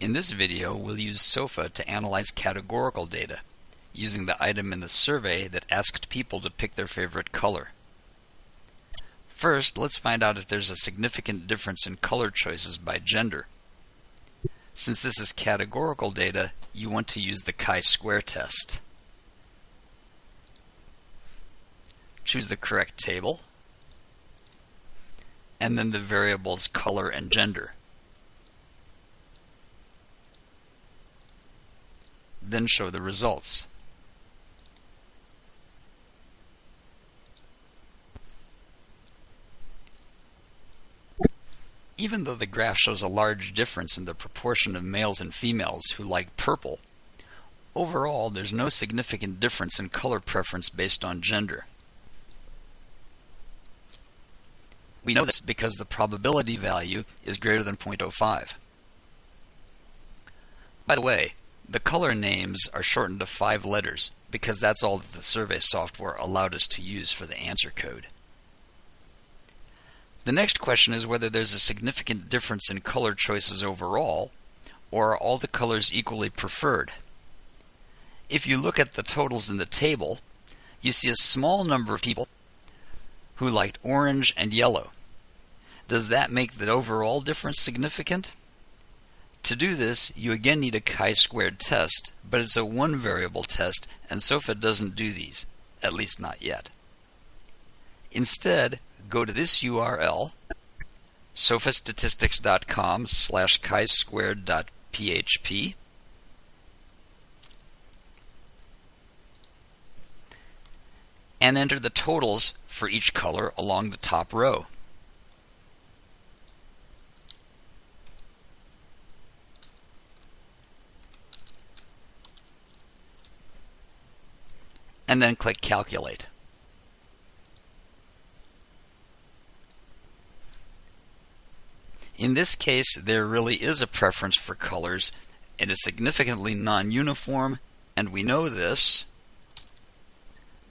In this video, we'll use SOFA to analyze categorical data, using the item in the survey that asked people to pick their favorite color. First, let's find out if there's a significant difference in color choices by gender. Since this is categorical data, you want to use the chi-square test. Choose the correct table, and then the variables color and gender. Then show the results. Even though the graph shows a large difference in the proportion of males and females who like purple, overall there's no significant difference in color preference based on gender. We know this because the probability value is greater than 0.05. By the way, the color names are shortened to five letters because that's all that the survey software allowed us to use for the answer code. The next question is whether there's a significant difference in color choices overall, or are all the colors equally preferred? If you look at the totals in the table, you see a small number of people who liked orange and yellow. Does that make the overall difference significant? To do this, you again need a chi-squared test, but it's a one variable test and SOFA doesn't do these, at least not yet. Instead, go to this URL, sofastatistics.com slash chi-squared.php, and enter the totals for each color along the top row. And then click Calculate. In this case, there really is a preference for colors. It is significantly non-uniform, and we know this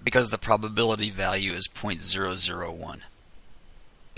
because the probability value is 0.001.